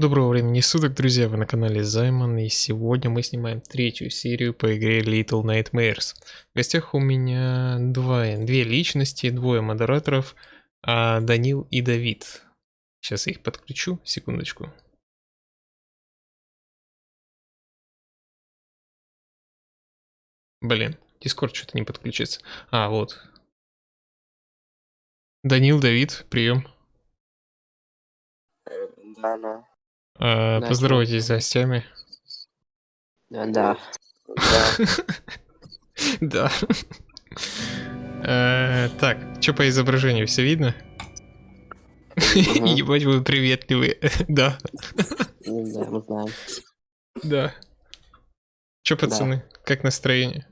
Доброго времени суток, друзья, вы на канале Займан, и сегодня мы снимаем третью серию по игре Little Nightmares. В гостях у меня двое, две личности, двое модераторов, а Данил и Давид. Сейчас я их подключу, секундочку. Блин, Дискорд что-то не подключится. А, вот. Данил, Давид, прием. Да, да. А, Да, поздоровайтесь с гостями. Да, да. Да. Да. Э, Так, что по изображению, все видно? Ебать, вы приветливые. Да, Ну Да, мы знаем. да. Че, пацаны, как настроение?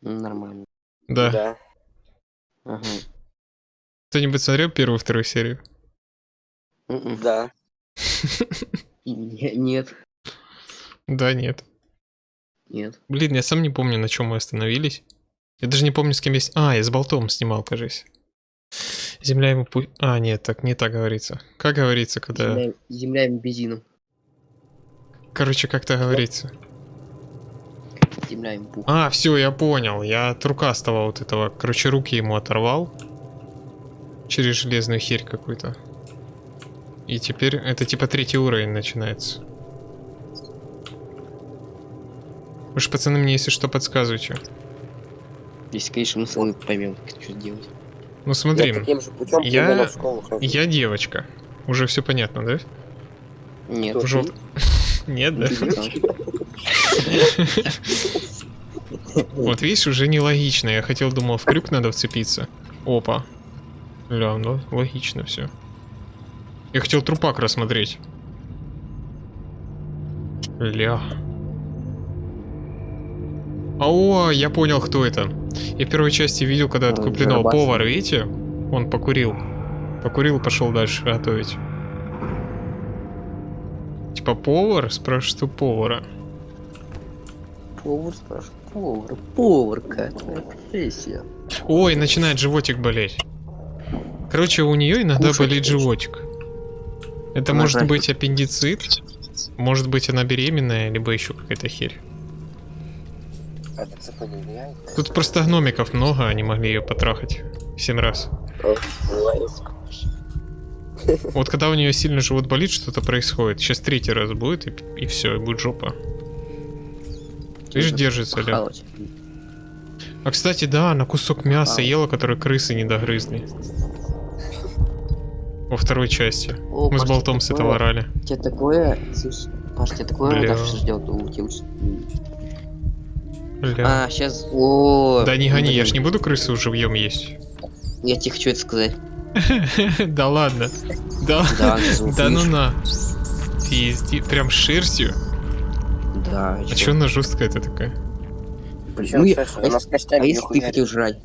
Нормально. Да. Да. Кто-нибудь смотрел первую, вторую серию? М-м. Да. Не- Нет. Да, нет. Нет. Блин, я сам не помню, на чем мы остановились. Я даже не помню, с кем с- А, я с болтом снимал, кажись. Земля ему пу... А, нет, так не так говорится. Как говорится, когда... Земля, земля им бензином. Короче, как-то говорится. Земля им пух. А, все, я понял. Я от рукастого вот этого, короче, руки ему оторвал. Через железную херь какую-то. И теперь это типа третий уровень начинается. Вы ж, пацаны, мне если что подсказывайте. Если, конечно, мы сами поймем, как что делать. Ну смотри, Я таким же путем я- в я девочка. Уже все понятно, да? Нет. Жоп. ты? Нет, да? Да. Вот видишь, уже нелогично. Я хотел, думал, в крюк надо вцепиться. Опа. Ля, ну логично все. Я хотел трупак рассмотреть. Ля. О, я понял, кто это. Я в первой части видел, когда Ой, откупленного Барабас. повар, видите? Он покурил. Покурил, пошел дальше готовить. Типа повар? Спрашиваю, что повара. Повар спрашивает. Повар. Поварка. Твоя профессия. Ой, начинает животик болеть. Короче, у нее иногда Кушать болит хочет. животик. Это Она может жаждет. быть аппендицит, может быть она беременная, либо еще какая-то херь. А? Тут просто гномиков много, они могли ее потрахать. Семь раз. Вот когда у нее сильно живот болит, что-то происходит. Сейчас третий раз будет, и, все, и будет жопа. Видишь, держится, похавать. А кстати, да, она кусок мяса ела, который крысы не догрызли. Во второй части. О, Мы с Паш, болтом тебе с этого орали. Тебе такое... слышь, Паш, тебе такое Бля. ждет у тебя Бля. А, сейчас... О, Да не гони, я ж не буду крысу живьем есть. Я тебе хочу это сказать. Да ладно. Да, Да, ну на. Пизди, прям с шерстью. Да, А чё она жесткая-то такая? Причем Ну, я- шерсть, а она если- с костями А если ты хотел жрать?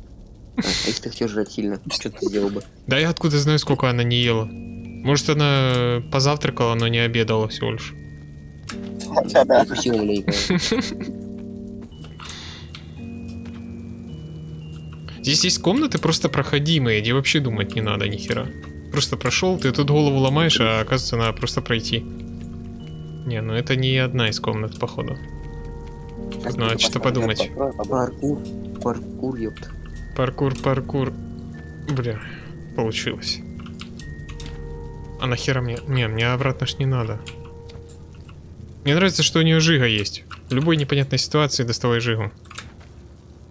А, а если ты хотел жрать сильно, что ты сделал бы? Да я откуда знаю, сколько она не ела. Может она позавтракала, но не обедала всего лишь. Хотя да. Укусил маленько. Здесь есть комнаты просто проходимые, где вообще думать не надо ни хера. Просто прошел, ты тут голову ломаешь, а оказывается надо просто пройти. Не, ну это не одна из комнат, походу. Надо что-то подумать. Паркур, паркур, ёпт. Паркур, паркур. Бля, получилось. А нахера мне... Не, мне обратно ж не надо. Мне нравится, что у нее жига есть. В любой непонятной ситуации доставай жигу.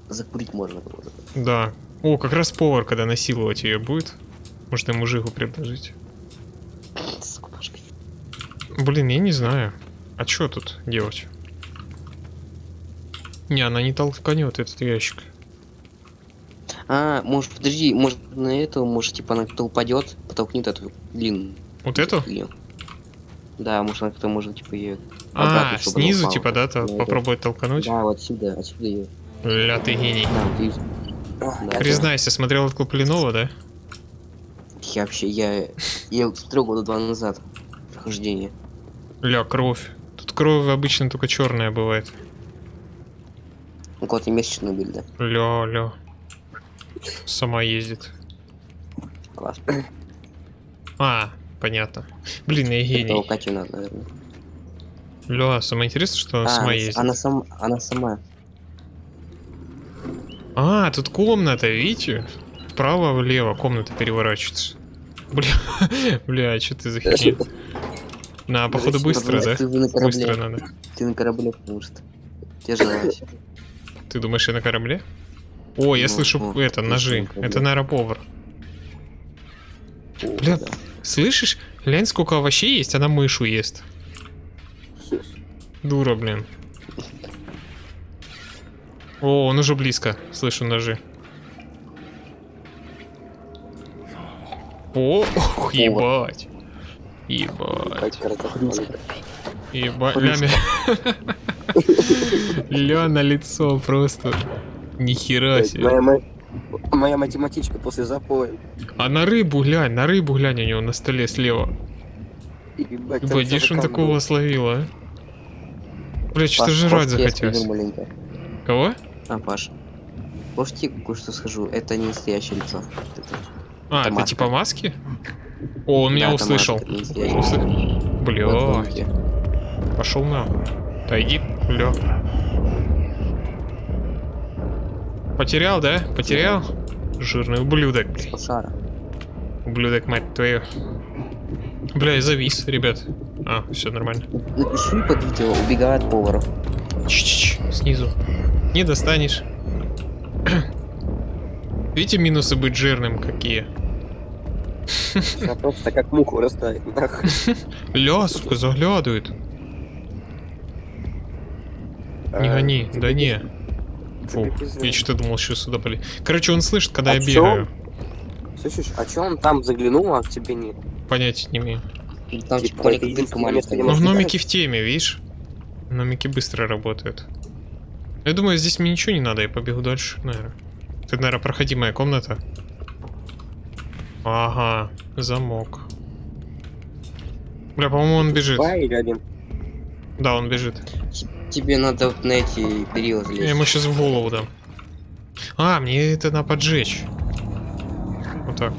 Закурить можно было. Да. О, как раз повар, когда насиловать ее будет. Может ему жигу предложить. Блин, я не знаю. А что тут делать? Не, она не толканет этот ящик. А, может, подожди, может на эту, может, типа она кто упадет, потолкнет эту длинную. Вот эту? хуйню. Да, может она кто может, типа, ее. А, снизу, типа, да, то Да, попробует толкануть? Да, вот отсюда, отсюда ее. Ля, ты гений. Да, видишь. Да, Признайся, смотрел от да? Я вообще, я, я смотрел года два назад прохождение. Ля, кровь. Тут кровь обычно только черная бывает. У кого-то месячную были, да? Ля, ля. Сама ездит. Класс. А, понятно. Блин, я гений. Катю надо, наверное. Ля, самое интересное, что она А, сама она, ездит. она сама, она сама. А, тут комната, видите? Вправо-влево комната переворачивается. Бля, бля, что ты за херня? На, походу быстро, да? Быстро надо. Ты на корабле, потому что. Тяжелось. Ты думаешь, я на корабле? О, я Ну, слышу вот, это, отлично, ножи. Это, наверное, повар. Бля, слышишь? Глянь, сколько овощей есть, она мышу ест. Дура, блин. О, он уже близко. Слышу ножи. О, ох, ебать. Ебать. Ебать. Ля на лицо просто. Нихера себе. Моя, ма- моя математичка после запоя. А на рыбу глянь, на рыбу глянь у него на столе слева. Целый такого камень. словил, а? Бля, что-то жрать захотелось. Кого? А, Паш. Может, я кое-что скажу? Это не настоящее лицо. Это- А, Это это маска. типа маски? О, он меня Да, это услышал. Услы- Вот Бля, пошел на. Отойди, бля. Потерял, да? Потерял? Жирный ублюдок, блядь. Пошара. Ублюдок, мать твою. Бля, я завис, ребят. А, все нормально. Напиши под видео, убегает от поваров. Чич, снизу. Не достанешь. Видите минусы быть жирным какие? Я просто как муху растает. сука, заглядывает. Не А, гони, тебе да не. Фу, я что-то думал, что сюда полез. Короче, он слышит, когда А я чё? бегаю. Слышишь, а чё он там заглянул, а к тебе нет? Понятия не имею. Там Типа, типа дырка маленькая. где Но в номике в теме, видишь? Номики быстро работают. Я думаю, здесь мне ничего не надо, я побегу дальше, наверное. Это, наверное, проходимая комната. Ага, замок. Бля, по-моему, он бежит. Два или один? Да, он бежит. Тебе надо вот на эти перила Я залезть. ему сейчас в голову дам. А, мне это надо поджечь. Вот так.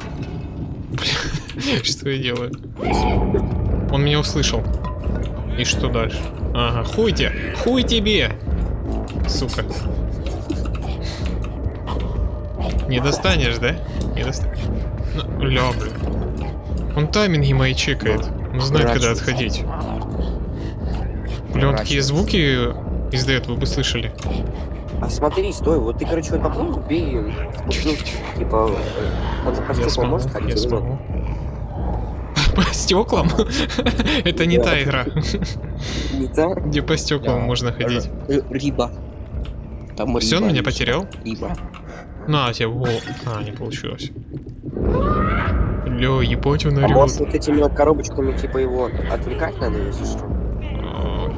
Бля, что я делаю? Он меня услышал. И что дальше? Ага, хуй тебе! Хуй тебе! Сука. Не достанешь, да? Не достанешь. Ну, ля, блин. Он тайминги мои чекает. Он знает, когда отходить. Бля, он такие звуки издает, вы бы слышали. А смотри, стой, вот ты, короче, вот попробуй, бей, ну, типа, э, он стеклам смогу, может ходить я смогу. По стеклам? Это не та игра, Не так? где по стеклам можно ходить. Р- Риба. Там Все, он меня потерял? Риба. На, тебе. А, не получилось. Ля, ебать он А может орёт. вот этими вот коробочками, типа, его отвлекать надо, если что?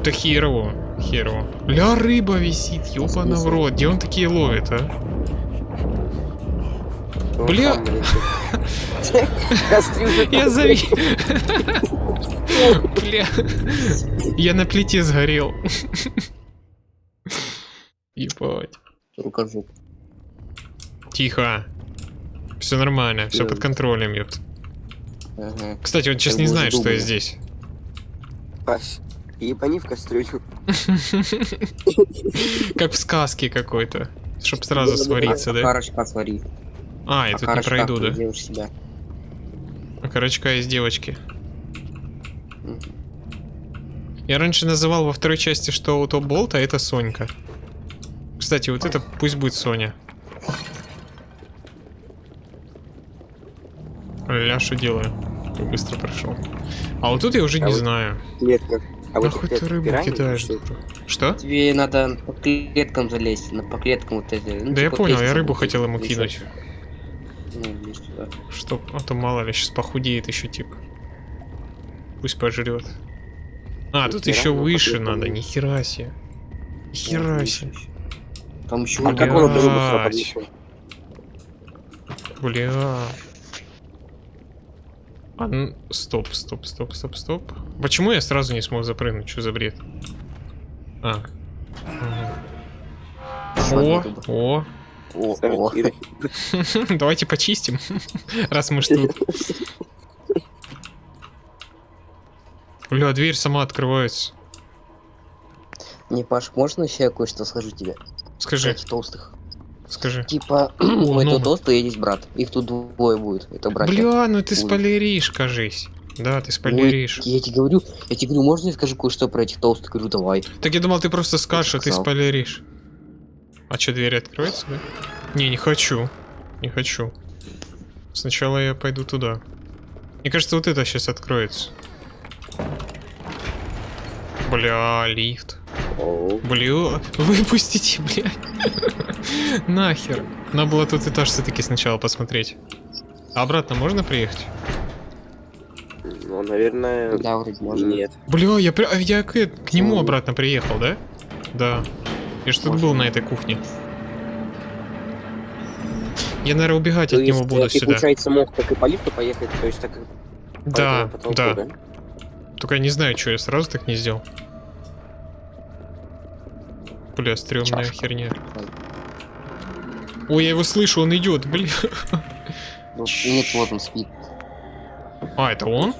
Да херово, херово. Ля, рыба висит, ёбана в рот. Где он такие ловит, а? Бля. Я зави... Бля. Я на плите сгорел. Ебать. Рукожоп. Тихо. Все нормально, все под контролем, ёпт. Кстати, он сейчас не знает, что я здесь. Пась, ебани в кастрюлю. Как в сказке какой-то. Чтоб сразу Да-да-да. свариться, да? Карочка свари. А, я тут не пройду, да? Себя. Корочка из девочки. Я раньше называл во второй части, что у то Болта это Сонька. Кстати, вот это пусть будет Соня. Ля, что делаю? Как быстро прошел. А вот тут я уже А не вот- знаю. Клетка. А вот Нахуй ты рыбу пираньи, кидаешь? что- Что? Тебе надо по клеткам залезть, на по клеткам вот эти. ну, Да я типа понял, я рыбу хотел ему кинуть. Ну, туда. Чтоб, а то мало ли, сейчас похудеет еще тип. Пусть пожрет. А, тут Нихера, еще ну, выше надо, был. нихера себе. Нихера Вот, себе. Там еще А как он рыбу поднесет? Бля. А, ну, стоп, стоп, стоп, стоп, стоп. Почему я сразу не смог запрыгнуть? Что за бред? А. О, о. О. Давайте почистим, раз мы тут. Бля, дверь сама открывается. Не, Паш, можно еще я кое-что скажу тебе? Скажи, Кстати, толстых. Скажи. Типа, у этого толстого есть брат. Их тут двое будет. Это братья. Бля, ну ты Ой. спойлеришь, кажись. Да, ты Ой, спойлеришь. я тебе говорю, я тебе говорю, можно я скажу кое-что про этих толстых? Говорю, давай. Так я думал, ты просто скажешь, а ты спойлеришь. А что, дверь откроется, да? Не, не хочу. Не хочу. Сначала я пойду туда. Мне кажется, вот это сейчас откроется. Бля, лифт. Бля, выпустите, бля. Нахер. Надо было тот этаж все-таки сначала посмотреть. А обратно можно приехать? Ну, наверное, Да, вроде можно. нет. Бля, я, при- а я к, к нему Почему? обратно приехал, да? Да. Я что-то был на этой кухне. Я, наверное, убегать То от него буду э, ты, сюда. получается, мог как и по лифту поехать, то есть так Да, потолку, да. да? Только я не знаю, что я сразу так не сделал. Бля, стрёмная Чашка. херня. Ой, я его слышу, он идет, бля. Ну, Нет, вот он спит. А, это он?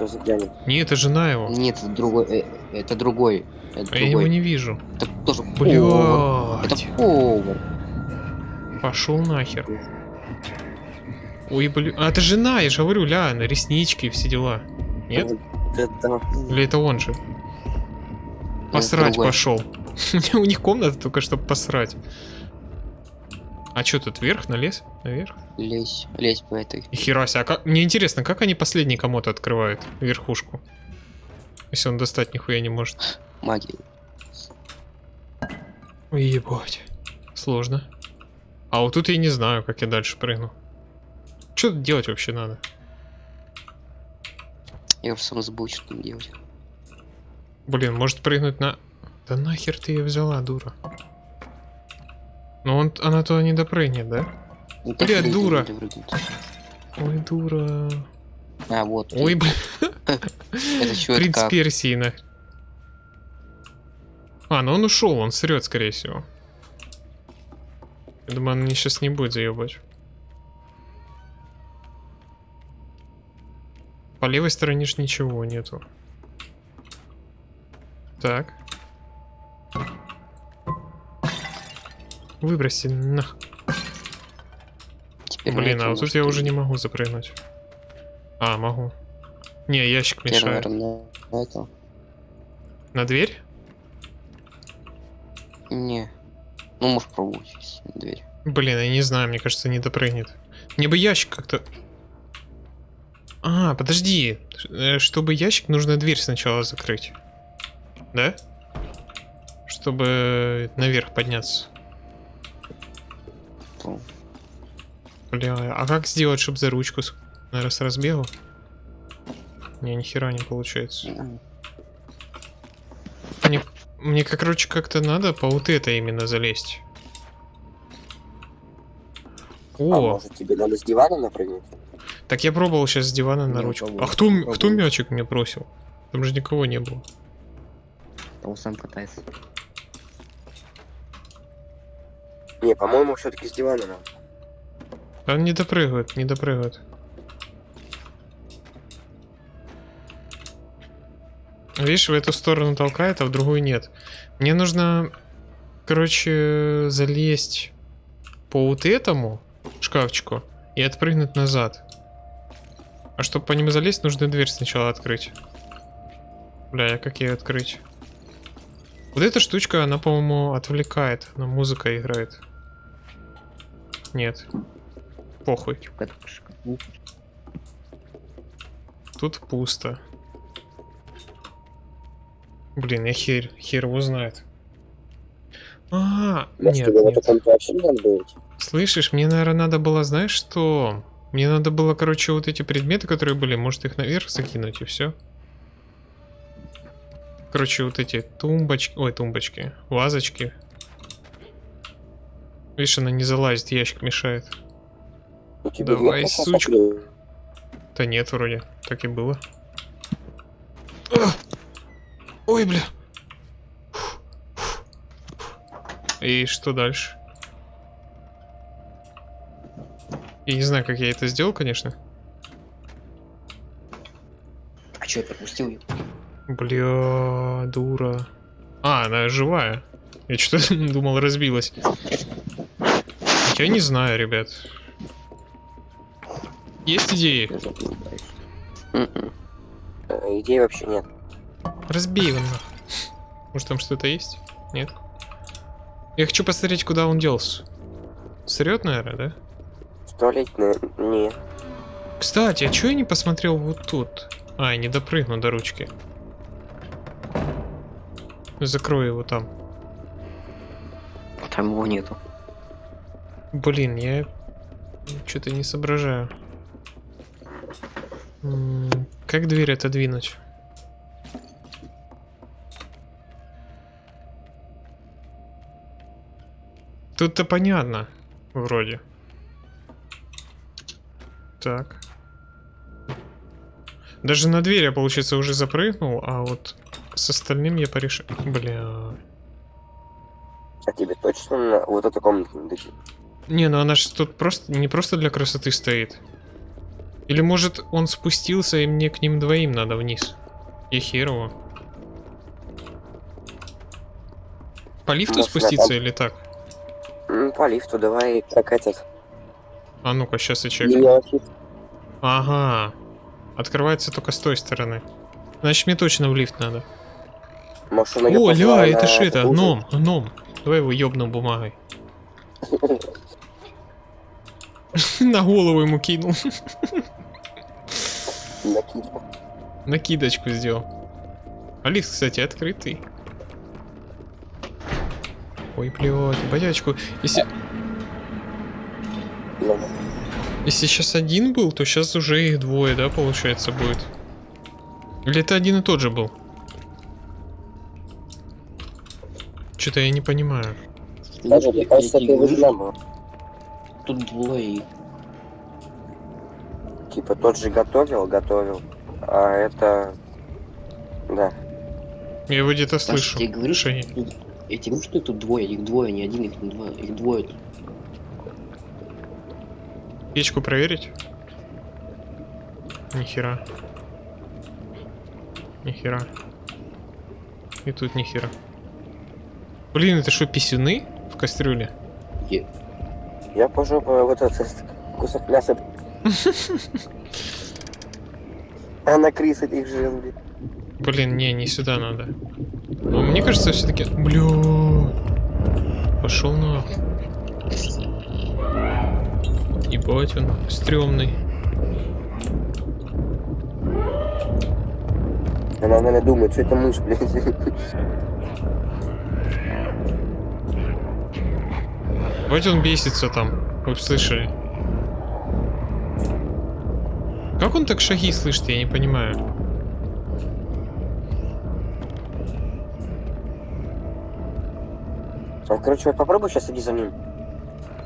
Не, это жена его. Нет, это другой. э, Это другой. Это А я его другой. не вижу. Это тоже повар. Это Блядь. повар. Пошел нахер. Ой, блин. А, это жена, я же говорю, ля, на реснички и все дела. Нет? Это Или это он же? Посрать другой. пошел. У них комната только чтобы посрать. А что тут вверх, на лес? Наверх? Лезь, лезь по этой. И а как... Мне интересно, как они последний комод открывают? Верхушку. Если он достать нихуя не может. Магии. Ой, ебать. Сложно. А вот тут я не знаю, как я дальше прыгну. Что тут делать вообще надо? Я уже сам забыл, что там делать. Блин, может прыгнуть на... Да нахер ты ее взяла, дура. Ну он, она туда не допрыгнет, да? Ну, Бля, дура. Ой, дура. А, вот. Ой, блин, Это что, это принц как? Персии, на. А, ну он ушел, он срет, скорее всего. Я думаю, он сейчас не будет заебать. По левой стороне ж ничего нету. Так. Выброси нах. Теперь Блин, а вот тут я может уже не могу запрыгнуть. А, могу. Не, ящик мешает. на это. На дверь? Не. Ну, можешь пробовать, на дверь. Блин, я не знаю, мне кажется, не допрыгнет. Мне бы ящик как-то... А, подожди. Э, Чтобы ящик, нужно дверь сначала закрыть. Да? Чтобы наверх подняться. Бля, а как сделать, чтобы за ручку, с разбегу? Не, ни хера не получается. Мне, мне как, короче, как-то надо по вот это именно залезть. А О, может тебе надо с дивана напрыгнуть? Так я пробовал сейчас с дивана на ручку. пробовал, А кто, кто мячик мне бросил? Там же никого не было. он сам катается. Не, по-моему, все-таки с дивана надо. Он не допрыгивает, не допрыгивает. Видишь, в эту сторону толкает, а в другую нет. Мне нужно, короче, залезть по вот этому шкафчику и отпрыгнуть назад. А чтобы по нему залезть, нужно дверь сначала открыть. Бля, а как ее открыть? Вот эта штучка, она, по-моему, отвлекает. Она музыка играет. Нет. Похуй. Тут пусто. Блин, я хер, хер его знает. А, нет, тебе в нет. эту комнату вообще не надо быть? Слышишь, мне, наверное, надо было, знаешь что? Мне надо было, короче, вот эти предметы, которые были, может их наверх закинуть и все. Короче, вот эти тумбочки, ой, тумбочки, вазочки. Видишь, она не залазит, ящик мешает. Давай, сучка. Да нет, вроде. Так и было. А! Ой, бля. И что дальше? Я не знаю, как я это сделал, конечно. А что, я пропустил ее? Бля, дура. А, она живая. Я что-то думал, разбилась. Я не знаю, ребят. Есть идеи? Э, Идей вообще нет. Разбей его. Может там что-то есть? Нет? Я хочу посмотреть, куда он делся. Срет, наверное, да? Наверное, не. Кстати, а чё я не посмотрел вот тут? А, я не допрыгну до ручки. Закрою его там. Там его нету. Блин, я что-то не соображаю. Как дверь отодвинуть? Тут-то понятно, вроде. Так. Даже на дверь я, получается, уже запрыгнул, а вот с остальным я порешил. Бля. А тебе точно на вот эту комнату не? Не, ну она же тут просто не просто для красоты стоит. Или может он спустился и мне к ним двоим надо вниз? И херово. По лифту Может, спуститься там- или так? Ну, по лифту давай, как этот. А ну-ка, сейчас я мелочи. Ага. Открывается только с той стороны. Значит, мне точно в лифт надо. Её О, ля, это ж это, ужин? гном, гном. Давай его ёбнем бумагой. На голову ему кинул. Накидку. Накидочку сделал. А лифт, кстати, открытый. Ой, блядь, боячку. Если, Ладно. если сейчас один был, то сейчас уже их двое, да, получается, будет. Или это один и тот же был? Что-то я не понимаю. Даже, мне кажется, ты был. Тут двое. Типа тот же готовил, готовил. А это... Да. Я его где-то слышу. я тебе говорю, что я тебе говорю, что тут двое, их двое, не один, их не двое, их двое. тут. Печку проверить? Нихера. Нихера. И тут нихера. Блин, это что, писюны в кастрюле? Е- Я пожопаю вот этот кусок мяса. А на крыс этих жил, блин. Блин, не, не сюда надо. Но мне кажется, все-таки. Бля. Пошел на. Ебать он, стрёмный. Она, наверное, думает, что это мышь, блин. Вот он бесится там. Вы слышали. Как он так шаги слышит, я не понимаю. А, короче, вот попробуй сейчас иди за ним.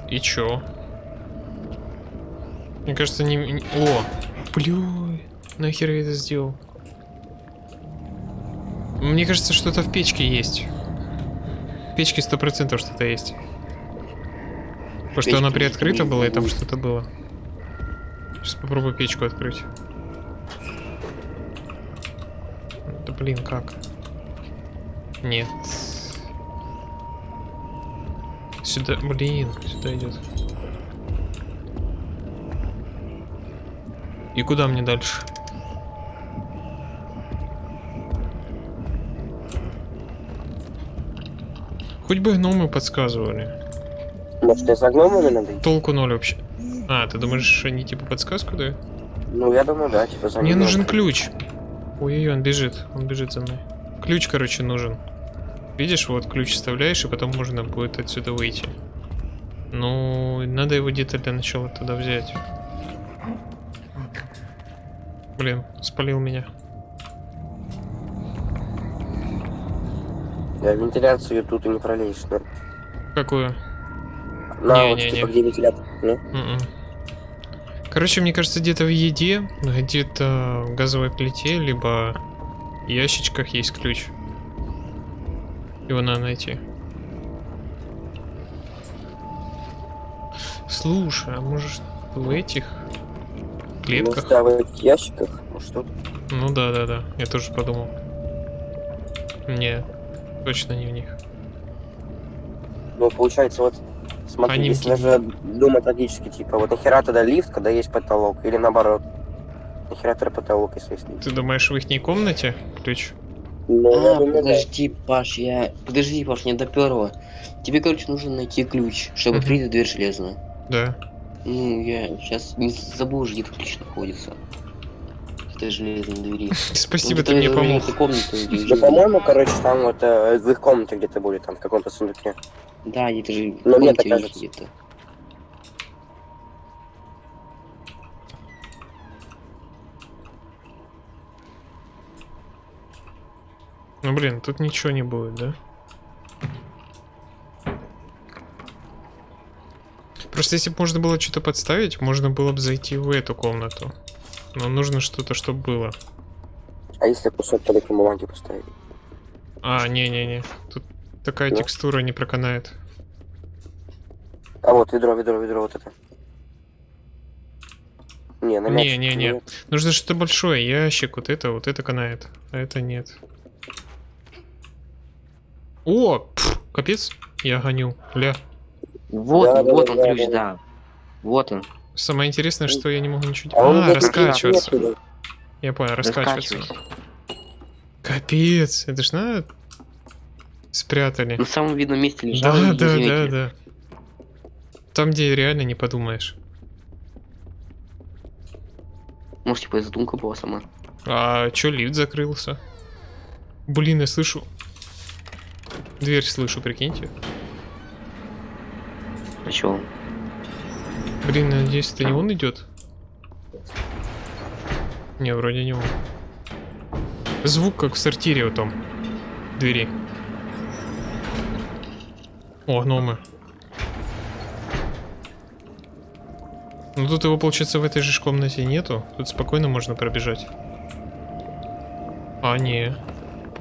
И чё? Мне кажется, не... не- О! Блю, нахер я это сделал? Мне кажется, что-то в печке есть. В печке сто процентов что-то есть. Потому что она приоткрыта была, и там что-то было. Сейчас попробую печку открыть. Да блин, как? Нет. Сюда, блин, сюда идет. И куда мне дальше? Хоть бы гномы подсказывали. Может, я за гномами надо идти? Толку ноль вообще. А, ты думаешь, они типа подсказку дают? Ну, я думаю, да, типа за Мне ним нужен ключ. Ой-ой, он бежит, он бежит за мной. Ключ, короче, нужен. Видишь, вот ключ вставляешь, и потом можно будет отсюда выйти. Ну, надо его где-то для начала туда взять. Блин, спалил меня. Я вентиляцию тут и не пролезешь, да? Какую? На, Не, вот, не, типа, не. где вентилятор, не? Мгм. Короче, мне кажется, где-то в еде, где-то в газовой плите, либо в ящичках есть ключ. Его надо найти. Слушай, а может в этих клетках? Да, в этих ящиках, может, тут. Ну да, да, да. Я тоже подумал. Не, точно не в них. Ну, получается, вот, смотри, Они если даже думать логически, типа, вот нахера тогда лифт, когда есть потолок, или наоборот, нахера тогда потолок, если есть лифт? Ты думаешь, в их комнате ключ? Ну, А, думаю, да. подожди, Паш, я... Подожди, Паш, не доперло. Тебе, короче, нужно найти ключ, чтобы открыть дверь железную. Да. Ну, я сейчас не забыл уже, где тут ключ находится. В этой железной двери. Спасибо, ты мне помог. Да, по-моему, короче, там вот э, в их комнате где-то будет, там в каком-то сундуке. Да, это же в Ну, мне так кажется. где-то. Ну блин, тут ничего не будет, да? Просто если бы можно было что-то подставить, можно было бы зайти в эту комнату. Но нужно что-то, чтобы было. А если кусок туалетной бумаги поставить? А, не-не-не. Тут такая Да? текстура не проканает. А вот, ведро, ведро, ведро, вот это. Не, на мяч. Не-не-не. нет. Нужно что-то большое. Ящик, вот это, вот это канает. А это нет. О! пф, капец. Я гоню. Ля. Вот, Да, вот да, он да, ключ, да. да. Вот он. Самое интересное, что я не могу ничего А делать. А, где-то раскачиваться. нет, Я понял, раскачиваться. Капец, это ж надо спрятали. На самом видном месте лежал. Да, да, да, да. Там, где реально не подумаешь. Может, типа, задумка была сама. А чё лифт закрылся? Блин, я слышу. Дверь слышу, прикиньте. Чё? Блин, надеюсь, это не он идет. Не, вроде не он. Звук как в сортире вот там. Двери. О, гномы. Ну тут его, получается, в этой же комнате нету. Тут спокойно можно пробежать. А, не.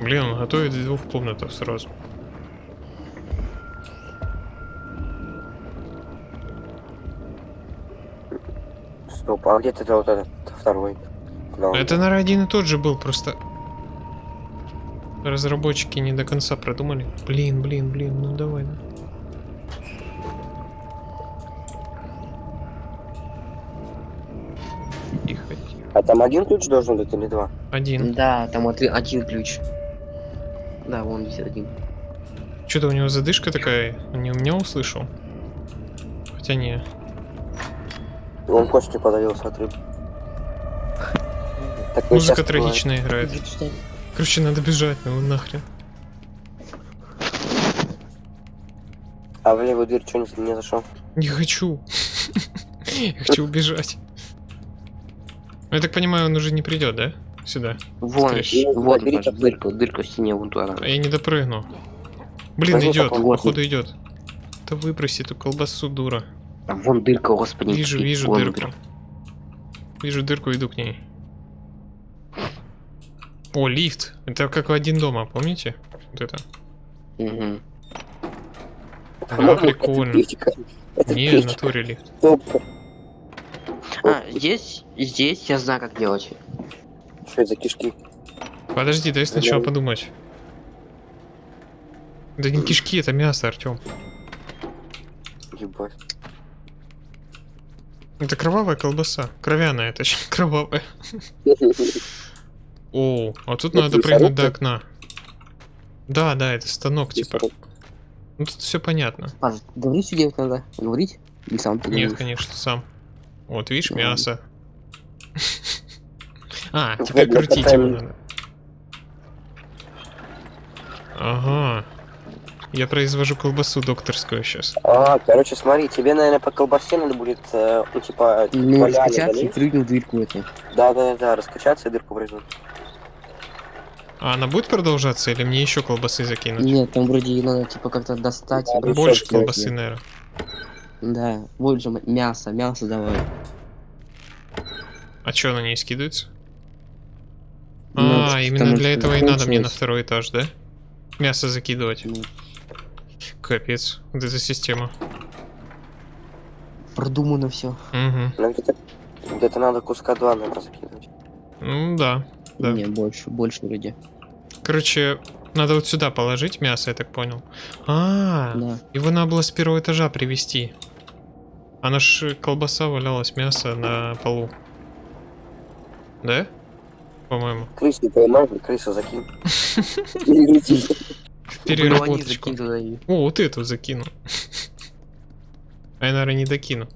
Блин, он готовит двух комнатах сразу. Стоп, а где тогда вот этот второй? Куда? Это, наверное, один и тот же был, просто... Разработчики не до конца продумали. Блин, блин, блин, ну давай, да. Тихо, тихо. А там один ключ должен быть или два? Один. Да, там отри- один ключ. Да, вон висит один. Что-то у него задышка такая. Не у меня услышал. Хотя не. Он костью подавился от рыбы. Так Музыка бывает. трагичная играет. Короче, надо бежать, ну нахрен. А в левую дверь что не, не зашел? Не хочу. Я хочу убежать. Ну, Я так понимаю, он уже не придет, да? Сюда. Вон, вот дырка, дырка в стене вон туда. А я не допрыгну. Блин, идет, походу идет. Да выброси эту колбасу, дура. А вон дырка, господи. Вижу, и вижу вон дырку. дырка. Вижу дырку, иду к ней. О, лифт. Это как в один дома, помните? Вот это. Мгм. А, прикольно. Это Не, в натуре лифт. А, здесь, здесь я знаю, как делать. Что это за кишки? Подожди, дай сначала Блин. подумать. Да не кишки, это мясо, Артем. Ебать. Это кровавая колбаса. Кровяная, точнее, кровавая. О, а тут надо прыгнуть до окна. Да, да, это станок, типа. Ну тут все понятно. Паш, говори, что делать надо? Говорить? Или сам ты Нет, конечно, сам. Вот, видишь, мясо. А, теперь крутить его надо. Ага. Я произвожу колбасу докторскую сейчас. А, короче, смотри, тебе, наверное, по колбасе надо будет, э, ну, типа, Ну, поляне раскачаться и прыгнуть в дырку эту. Да, да, да, да, раскачаться и дырку прыгнуть. А она будет продолжаться или мне еще колбасы закинуть? Нет, там вроде надо типа как-то достать. и Больше колбасы, её. наверное. Да, больше м- мясо, мясо давай. А что, она не скидывается? Ну, А, именно для этого и надо мне на второй этаж, да? Мясо закидывать. Ну, Капец, вот эта система. Продумано все. Угу. Ну, где-то, где-то надо куска два, наверное, закинуть. Ну да, да. Не, больше, больше вроде. Короче, Надо вот сюда положить мясо, я так понял. А, Да. его надо было с первого этажа привезти. Она ж колбаса валялась, мясо на полу. Да? По-моему. Крыс не поймай, блин, крысу закинь. Переработочку. О, вот эту закину. А я, наверное, не докину.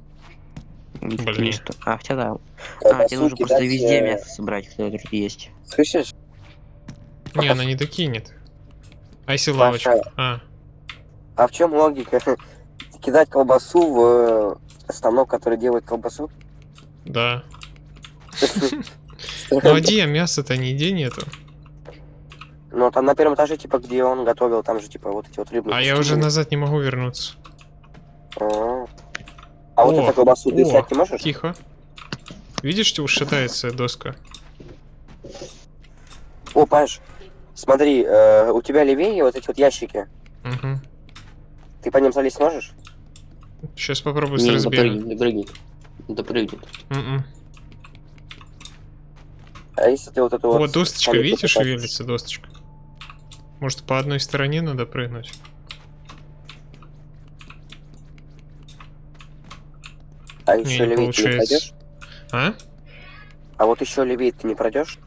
Блин. А, хотя да. А, тебе нужно просто везде э, мясо собрать, кто тут есть. Слышишь? Не, она не докинет. А если лавочку? Паша. А, А в чем логика? Кидать колбасу в э, станок, который делает колбасу? да. Ну а где мяса-то нигде нету? Ну, там на первом этаже, типа, где он готовил, там же, типа, вот эти вот рыбные А я куски уже назад не могу вернуться. А А вот О, эту колбасу ты снять не можешь? Тихо. Видишь, что шатается доска? О, Паш, смотри, э, у тебя левее вот эти вот ящики. Угу. Ты по ним залезть сможешь? Сейчас попробую с Не, разбега. допрыгнет, допрыгнет. Допрыгнет. М-м. А если ты вот эту вот... Вот досточка, потащишь? шевелится досточка? Может, по одной стороне надо прыгнуть? А Не, еще не левее ты не пройдешь? А? А вот еще левее ты не пройдешь?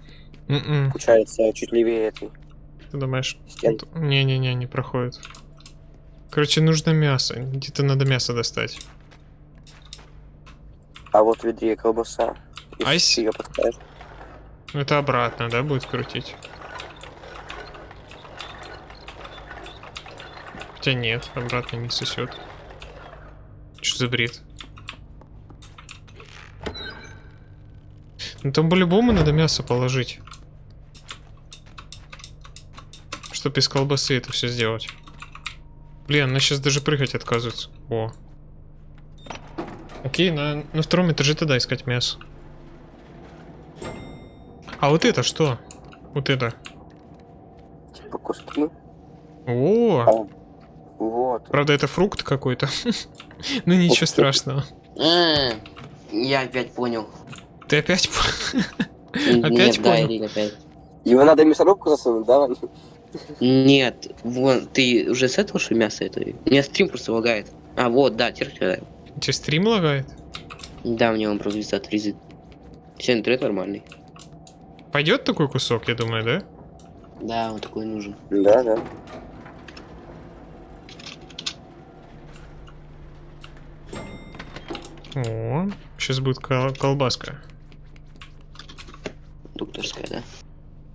М-м. Получается, чуть левее этой Ты думаешь? Не-не-не, не проходит. Короче, нужно мясо. Где-то надо мясо достать. А вот в ведре колбаса. А ты ее подставишь. Это обратно, да, будет крутить? Хотя нет, обратно не сосет. Что за бред? Ну там по-любому надо мясо положить. Чтоб из колбасы это все сделать. Блин, она сейчас даже прыгать отказывается. О. Окей, на, на втором этаже тогда искать мясо. А вот это что? Вот это. Типа куски. О, Вот. правда это фрукт какой-то. Ну ничего страшного. А, Я опять понял. Ты опять... по- Нет, Опять понял? Его надо в мясорубку засунуть, да? Нет, вон, ты уже с этого что мясо это? У меня стрим просто лагает. А, вот, да, теперь Тебе стрим лагает? Да, мне он просто отрезает. Все, интернет нормальный. Пойдет такой кусок, я думаю, да? Да, он такой нужен. Да, да. О, сейчас будет кол- колбаска. Докторская, да?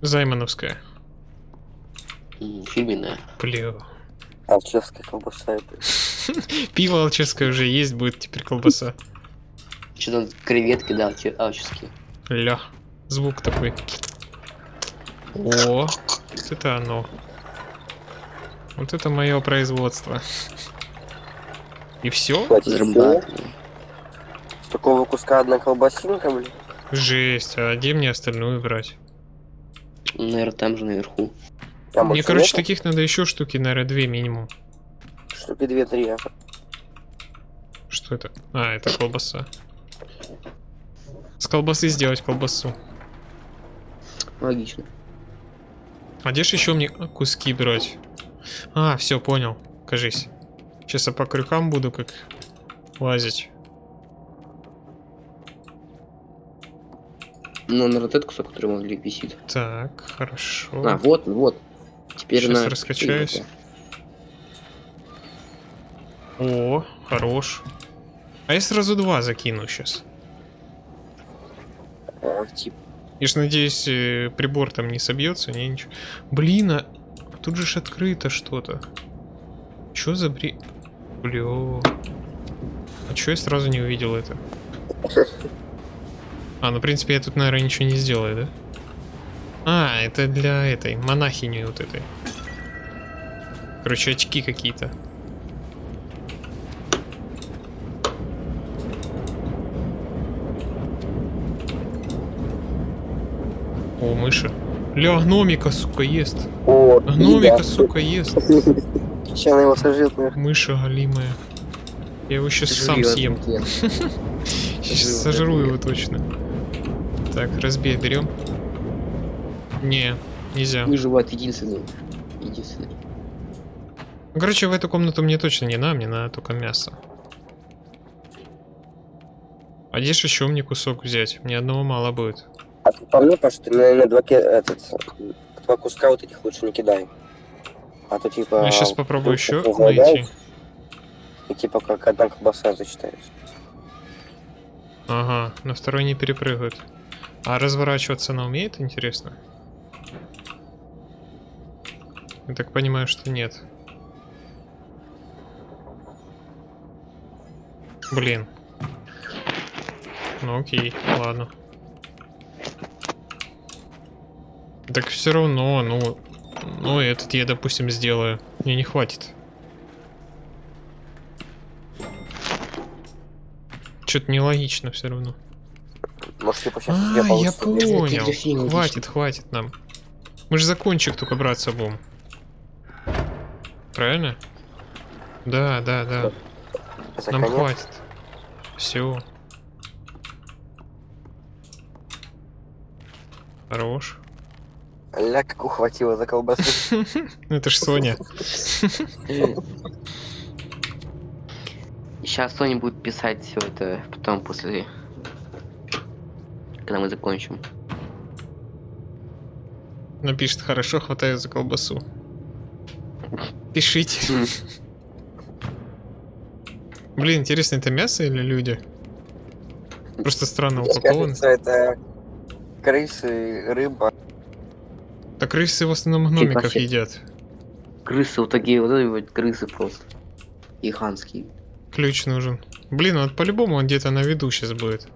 Займановская. Фирменная. Блю. Алчевская колбаса. это. Пиво алчевское уже есть, будет теперь колбаса. Что там креветки, да, алче- алческие. Ля. Звук такой. О, вот это оно. Вот это мое производство. И все? Хватит всего. С такого куска одна колбасинка, блин. Жесть, а где мне остальную брать? Наверное, там же наверху. Там Мне, короче, нету? таких надо еще штуки, наверное, две минимум. Штуки две-три. Что это? А, это колбаса. С колбасы сделать колбасу. Логично. А где ж еще мне куски брать? А, все, понял. Кажись. Сейчас я по крюкам буду как лазить. Ну, на вот этот кусок, который могли висит. Так, хорошо. А, вот, вот. Теперь Щас на... раскачаюсь. О, хорош. А я сразу два закину сейчас. А, типа. Я ж надеюсь, э, прибор там не собьется, не ничего. Блин, а тут же ж открыто что-то. Чё за бри... Блё. А чё я сразу не увидел это? А, ну, в принципе, я тут, наверное, ничего не сделаю, да? А, это для этой, монахини вот этой. Короче, очки какие-то. О, мыши. Ля, гномика, сука, ест. О, Гномика, еда. сука, ест. Сейчас она его сожрет, наверное. Мыша галимая. Я его сейчас сам съем. Сейчас Сожру, сожру да, его точно. Так, разбей, берем. Не, нельзя. Выживает единственный. Ну, Короче, в эту комнату мне точно не надо, мне надо только мясо. А где ж еще мне кусок взять? Мне одного мало будет. А ты по мне, Паш, ты, наверное, два, этот, два куска вот этих лучше не кидай. А то типа... Я сейчас попробую вдруг еще найти. И типа как одна колбаса зачитается. Ага, на второй не перепрыгают. А разворачиваться она умеет, интересно? Я так понимаю, что нет. Блин. Ну окей, ладно. Так все равно, ну... Ну, этот я, допустим, сделаю. Мне не хватит. Что-то нелогично все равно. Может, типа сейчас А, я я понял. Хватит, хватит нам. Мы же за кончик только браться будем. Правильно? Да, да, да. За Нам конец. хватит. Все. Хорош. Ля, как ухватило за колбасу. Ну, Это ж Соня. Сейчас Соня будет писать все это потом после... Когда мы закончим. Напишет, хорошо, хватает за колбасу. Пишите. Блин, интересно, это мясо или люди? Просто странно кажется, это крысы, рыба. Так крысы в основном гномиков вообще- едят. Крысы, вот такие вот, вот крысы просто. Гигантские. Ключ нужен. Блин, вот по-любому он где-то на виду сейчас будет.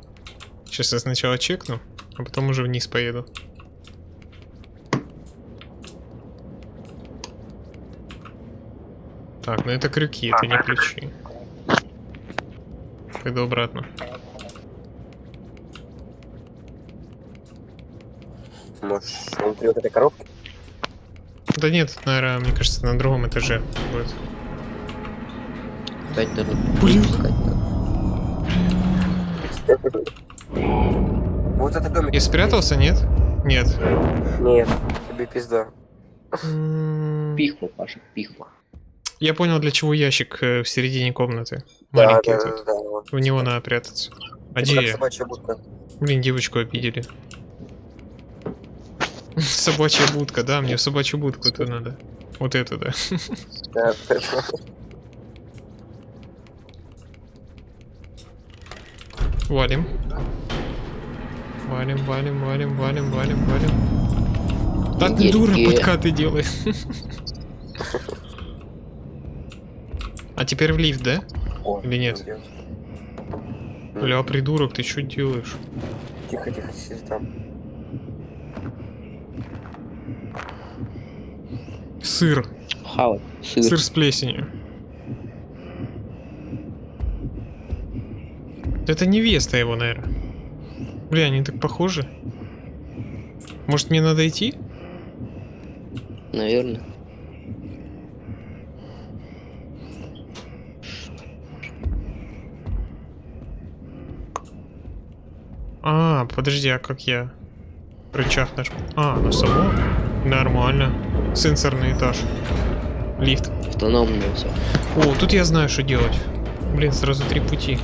Сейчас я сначала чекну, а потом уже вниз поеду. Так, ну это крюки, это не ключи. Пойду обратно. Может, внутри вот этой коробки? Да нет, наверное, мне кажется, на другом этаже будет. Блин. Вот это домик. Я спрятался, нет? Нет. Нет, тебе пизда. М, Пихва, Паша, пихва. Я понял, для чего ящик э, в середине комнаты. Да, Маленький да, этот. да, да, вот. В него надо прятаться. А где я? собачья будка. Блин, девочку обидели. Собачья будка, да, мне в собачью будку это надо. Вот это, да. Да, Валим. Валим, валим, валим, валим, валим, валим. Да ты дура, подкаты делай. А теперь в лифт, да? О, Или нет? Бля, придурок, ты что делаешь? Тихо, тихо, сиди там. Сыр. Хавать. Сыр. Сыр с плесенью. Это невеста его, наверное. Бля, они так похожи. Может, мне надо идти? Наверное. А, подожди, а как я? Рычаг нажму. А, на само? Нормально. Сенсорный этаж. Лифт. Автономно все. О, тут я знаю, что делать. Блин, сразу три пути.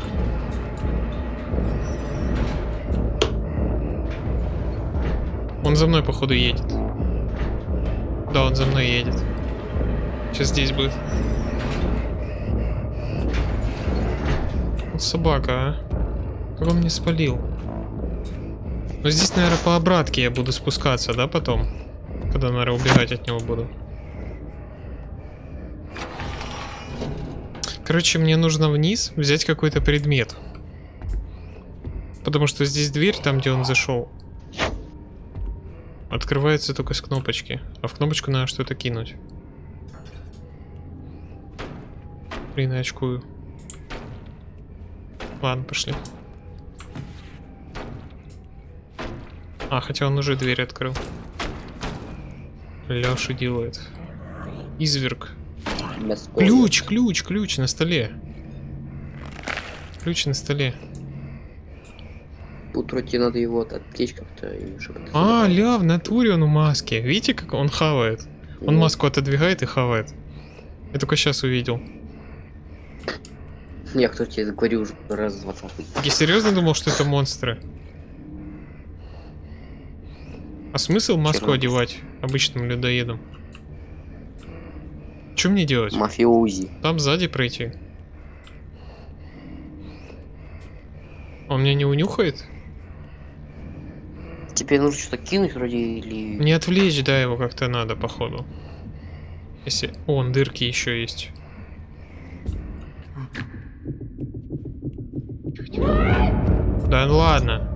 Он за мной, походу, едет. Да, он за мной едет. Сейчас здесь будет. Вот собака, а. Как он мне спалил? Ну здесь, наверное, по обратке я буду спускаться, да, потом? Когда, наверное, убегать от него буду. Короче, мне нужно вниз взять какой-то предмет. Потому что здесь дверь, там, где он зашел, открывается только с кнопочки. А в кнопочку надо что-то кинуть. Блин, я очкую. Ладно, пошли. А, хотя он уже дверь открыл. Леша делает. Изверг. Ключ, ключ, ключ на столе. Ключ на столе. Утру тебе надо его отвлечь как-то А, ля, в натуре он в маске. Видите, как он хавает? Он Ну, маску отодвигает и хавает. Я только сейчас увидел. Я кто тебе говорю уже раз 20 Я серьезно думал, что это монстры. А смысл маску Хера. одевать обычным людоедам? Что мне делать? Мафиози. Там сзади пройти. Он меня не унюхает? Тебе нужно что-то кинуть вроде или... Не отвлечь, да, его как-то надо, походу. Если... О, вон дырки еще есть. Да ну ладно.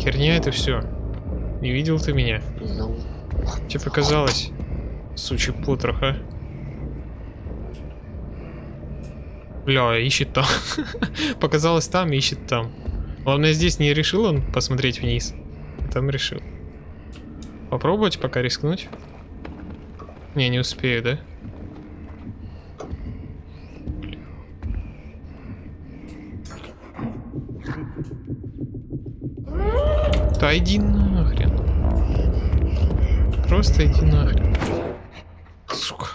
Херня это все. Не видел ты меня? Знаю. Тебе показалось? Сучий потрох, а? Бля, ищет там. Показалось там, ищет там. Главное, здесь не решил он посмотреть вниз. Там решил. Попробовать пока рискнуть? Не, не успею, да? Да иди нахрен. Просто иди нахрен. Сука.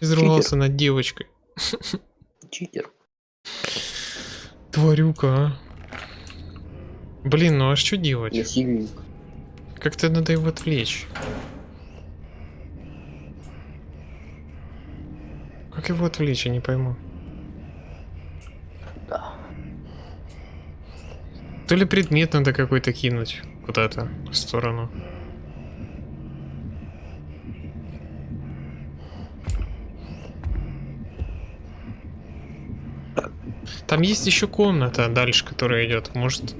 Изрвался над девочкой. Читер. Тварюка, а. Блин, ну а что делать? Как-то надо его отвлечь. Как его отвлечь, я не пойму. Да. То ли предмет надо какой-то кинуть куда-то в сторону. Там есть еще комната дальше, которая идет. Может,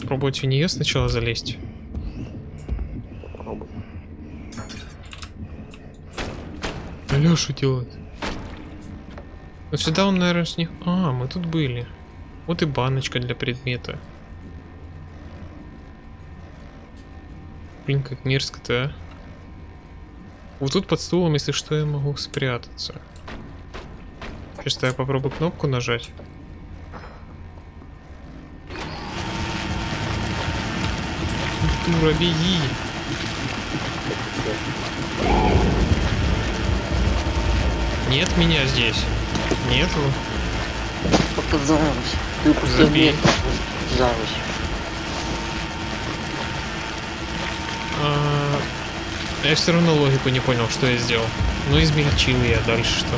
пробовать в нее сначала залезть? Попробуй. Что делать? Сюда он, наверное, с них... А, мы тут были. Вот и баночка для предмета. Блин, как мерзко-то, а. Вот тут под стулом, если что, я могу спрятаться. Сейчас я попробую кнопку нажать. Беги! Нет меня здесь. Нету. Показалось. Ты Забей. Показалось. А, Я все равно логику не понял, что я сделал. Ну, измельчил я дальше что.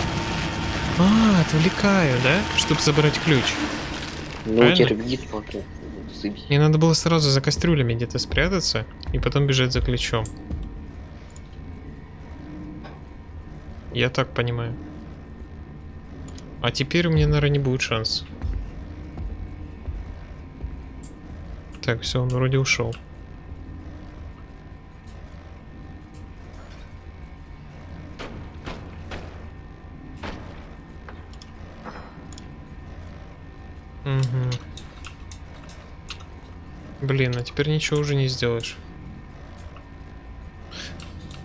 А, отвлекаю, да? Чтобы забрать ключ. Ну, Правильно? Сыпись. Мне надо было сразу за кастрюлями где-то спрятаться и потом бежать за ключом. Я так понимаю. А теперь у меня, наверное, не будет шанс. Так, все, он вроде ушел. Угу. Блин, а теперь ничего уже не сделаешь.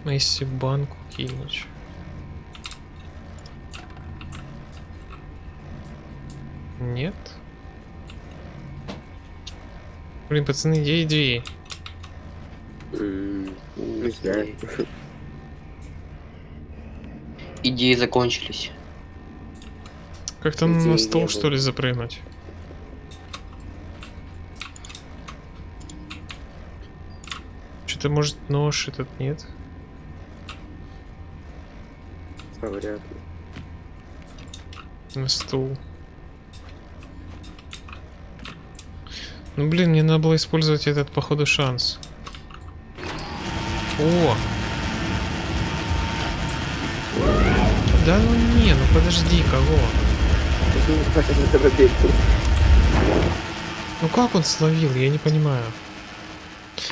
А если банку кинуть? Нет? Блин, пацаны, где идеи? М, Не знаю. Идеи закончились. Как там на стол, что ли, запрыгнуть? Что-то, может, нож этот нет? А, Вряд ли. На стул. Ну, блин, мне надо было использовать этот, походу, шанс. О! Да ну не, ну подожди, кого? Что. Ну как он словил, я не понимаю.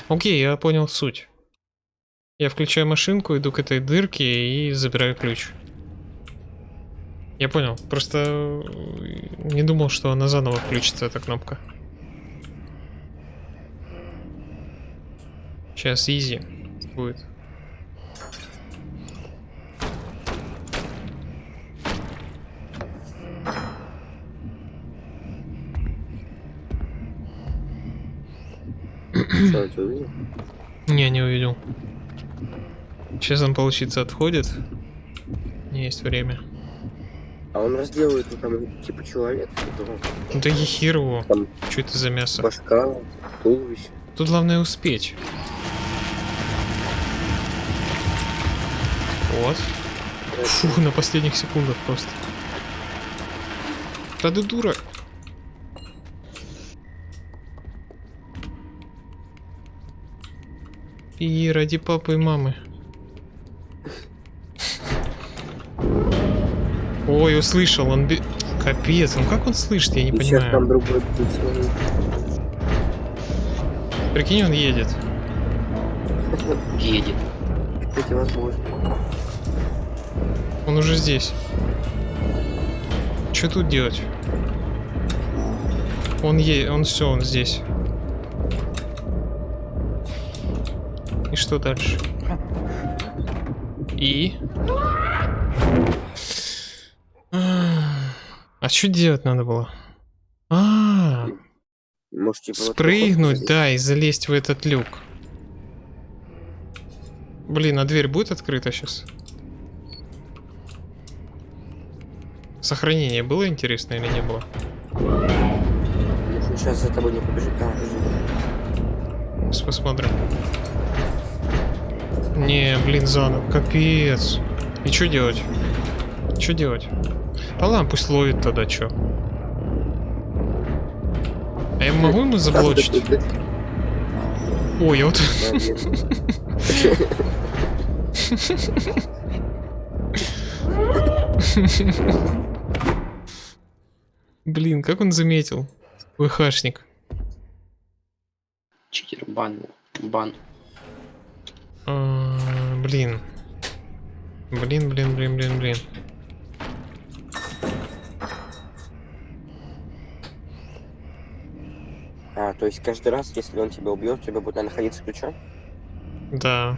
Окей, я понял суть. Я включаю машинку, иду к этой дырке и забираю ключ. Я понял, просто э, не думал, что она заново включится, эта кнопка. Сейчас изи будет. Что, ты увидел? Не, не увидел. Сейчас он, получится, отходит. Не есть время. А он разделывает, ну там, типа, человек, Ну да его. Там- Что это за мясо? башка, туловище. Тут главное успеть. Вот. Фух, на последних секундах просто. Да ты дура. И ради папы и мамы. Ой, услышал, он... бе- Капец, ну как он слышит, я не И сейчас там понимаю. другой будет смотреть. Прикинь, он едет. Едет. Кстати, возможно. Он уже здесь. Что тут делать? Он е, он все, он здесь. Что дальше? И? А что делать надо было? А, Может, типа... вот спрыгнуть, такой да, и залезть в этот люк. Блин, а дверь будет открыта сейчас? Сохранение было интересно или не было? Сейчас за тобой не побежит. А, подожди. Сейчас посмотрим. Не, блин, заново. Капец. И что делать? Что делать? Да ладно, пусть ловит тогда, что. А я могу ему заблочить? Ой, я вот... Блин, как он заметил? ВХшник. Читер, бан. Бан. Блин. Блин, блин, блин, блин, блин. А, то есть каждый раз, если он тебя убьет, у тебя будет находиться ключом? Да.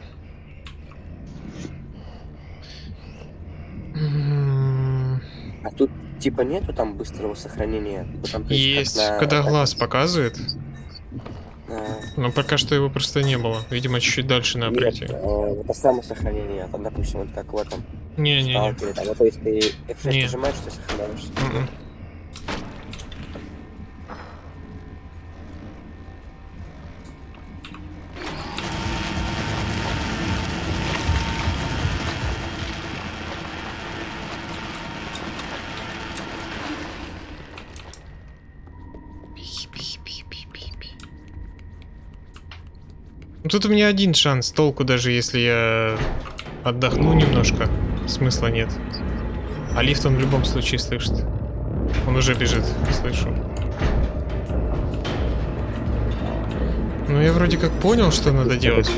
А тут типа нету там быстрого сохранения? Ну, там, Есть, на- когда глаз показывает. А, Но пока что его просто не было. Видимо, чуть-чуть дальше надо нет, пройти. э, это самосохранение. Там, допустим, вот как в этом Не-не-не. Там, вот, то есть ты F6 Не. нажимаешь, ты сохраняешься. Пи-пи-пи-пи-пи-пи. Тут у меня один шанс, толку даже если я отдохну немножко, смысла нет. А лифт он в любом случае слышит. Он уже бежит, слышу. Ну я вроде как понял, что надо делать.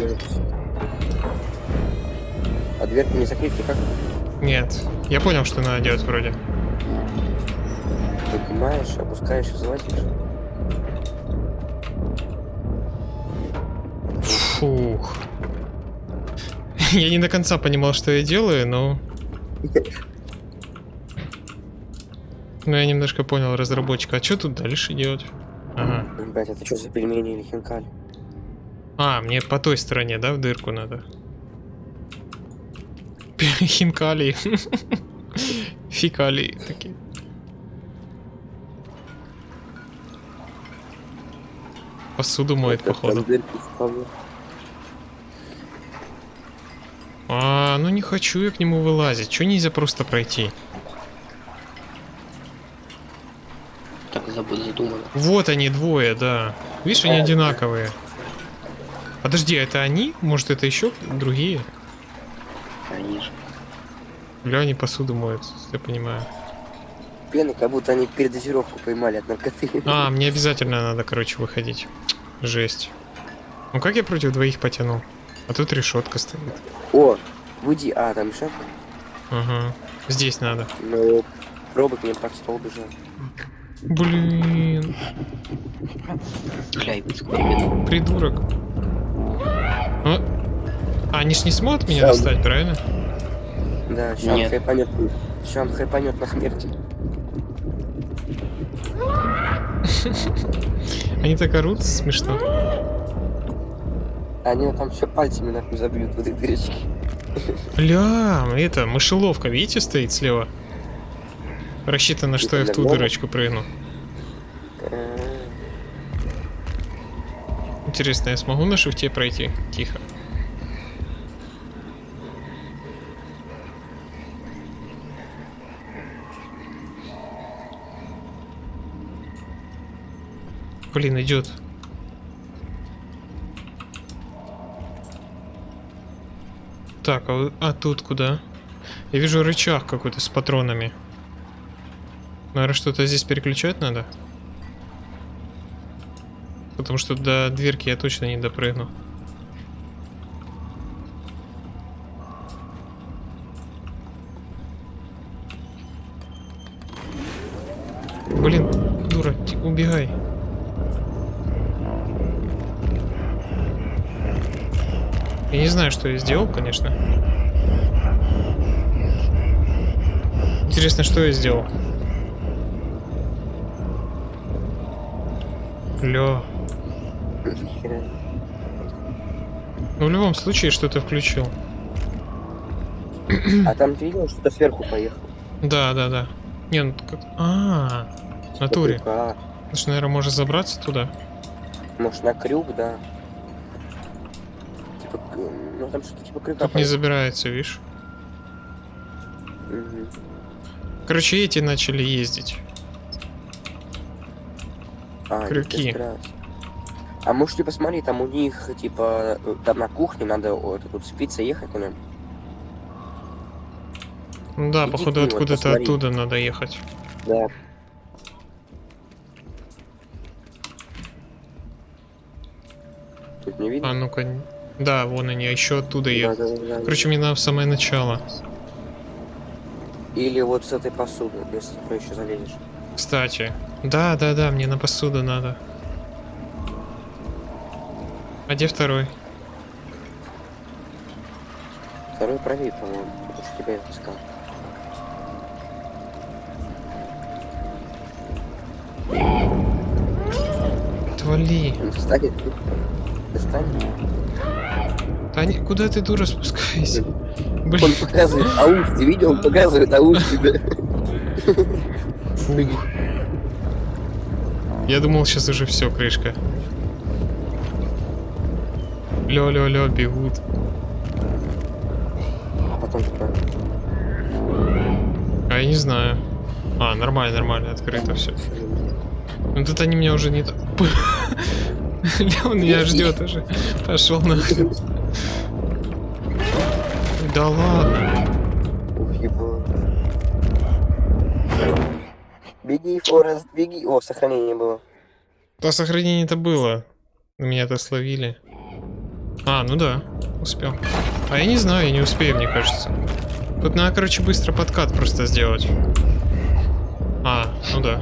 А дверку не закрыть как? Нет, я понял, что надо делать вроде. Поднимаешь, опускаешь и залазишь. Я не до конца понимал, что я делаю, но... Но я немножко понял разработчика. А что тут дальше делать? Ага. Блять, это что за пельмени или хинкали? А, мне по той стороне, да, в дырку надо? Хинкали. Фекалии такие. Посуду моет, походу. там дырки в полу. А, ну не хочу я к нему вылазить. Че нельзя просто пройти? Так забыл, задумано. Вот они двое, да. Видишь, они одинаковые. Подожди, а это они? Может, это еще другие? Конечно. Бля, они посуду моют, я понимаю. Пены, как будто они передозировку поймали от наркоты. А, мне обязательно надо, короче, выходить. Жесть. Ну как я против двоих потяну? А тут решетка стоит. О, выйди. А, там шеф. Ага. Здесь надо. Ну, робот мне под стол бежал. Блин, эксперимент. придурок. А, а они ж не смогут меня Сам. достать, правильно? Да, сейчас он Нет. хайпанет. Сейчас он хайпанет на смерти. Они так орут, смешно. Они там все пальцами нахуй забьют в этой дырочке. Бля, это, мышеловка, видите, стоит слева? Рассчитано, что я в ту дырочку прыгну. Интересно, я смогу на шифте пройти? Тихо. Блин, идет. Так, а, а тут куда? Я вижу рычаг какой-то с патронами. Наверное, что-то здесь переключать надо? Потому что до дверки я точно не допрыгну. Блин, дура, убегай. Я не знаю, что я сделал, конечно. Интересно, что я сделал. Хера. Ну, в любом случае, что-то включил. А там ты видел, что-то сверху поехал? Да, да, да. Не, ну как... А, в натуре. Крюка. Значит, наверное, можно забраться туда. Может на крюк, да. Там что-то типа крюка. Тут не забирается, видишь? Мгм. Короче, эти начали ездить. А, Крюки. А может, типа, смотри, там у них, типа, там на кухне надо вот, тут спица ехать на нем. Ну да, Иди походу, откуда-то посмотри. оттуда надо ехать. Да. Тут не видно? А ну-ка. Да, вон они, а еще оттуда Да, едут. да, да, да. Короче, мне надо в самое начало. Или вот с этой посуды, если ты еще залезешь. Кстати. Да, да, да, мне на посуду надо. А где второй? Второй правее, по-моему, потому что тебя искал. Отвали. Он встанет. Таня, куда ты, дура, спускайся? Он Блин, показывает ауф, ты видел? Он показывает ауф тебе. фу. Я думал, сейчас уже все, крышка. Лё-лё-лё, бегут. А потом типа... А я не знаю. А, нормально, нормально, открыто все. Ну тут они меня уже не... т- Ля, он меня ждет уже. Пошел нахрен. Да ладно. Беги, Форест, беги. О, сохранение было. Да сохранение-то было. Меня-то словили. А, ну да, успел. А я не знаю, я не успею, мне кажется. Тут надо, короче, быстро подкат просто сделать. А, ну да.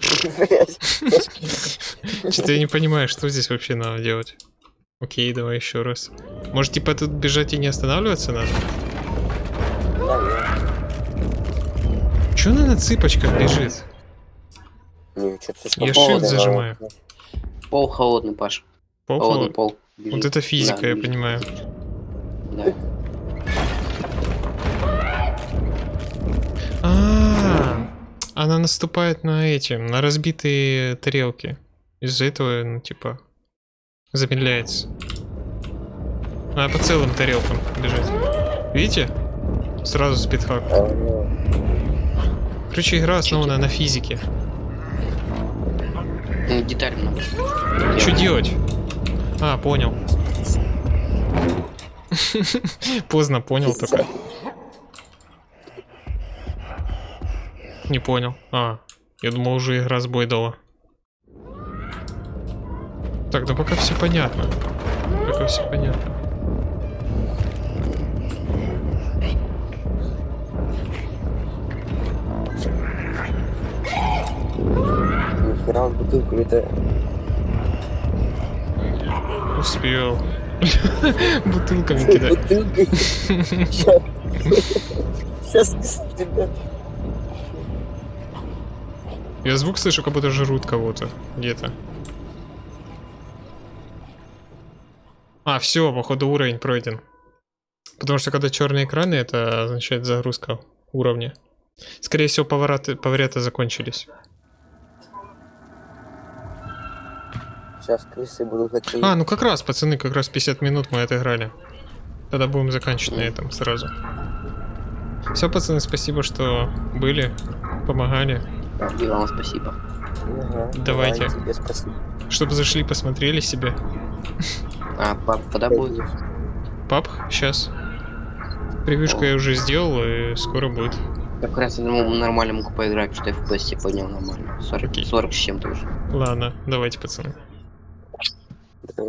Что-то я не понимаю, что здесь вообще надо делать. Окей, давай еще раз. Может, типа тут бежать и не останавливаться надо? Че она на цыпочках бежит? Не, Я shift зажимаю. Пол холодный, Паш. Пол Холодный холод- пол. Бежит. Вот это физика, Да, я бежит. понимаю. Да. А, она наступает на эти, на разбитые тарелки. Из-за этого, ну, типа, замедляется. Она по целым тарелкам бежит. Видите? Сразу спидхак. Ну, Короче, игра основана на физике. Ну, деталь много. Что делать? А, понял. Поздно понял только. Не понял. А, я думал, уже игра сбой дала. Так, да пока все понятно. Пока все понятно. Нихера он бутылку это Успел. Бутылками кидать. Бутылкой. Сейчас тебя. Я звук слышу, как будто жрут кого-то где-то. А, все, походу уровень пройден. Потому что когда черные экраны, это означает загрузка уровня. Скорее всего, повороты, повороты закончились. Сейчас крысы будут какие А, ну как раз, пацаны, как раз 50 минут мы отыграли. Тогда будем заканчивать на этом сразу. Все, пацаны, спасибо, что были, помогали. И вам спасибо. Ага, Давайте. давай. Чтобы зашли, посмотрели себе. А, пап, когда будет? Пап, сейчас. Превьюшку я уже сделал, и скоро будет. Я как раз ну, нормально могу поиграть, что FPS поднял нормально. 40, Окей. 40 с чем-то уже. Ладно, давайте, пацаны.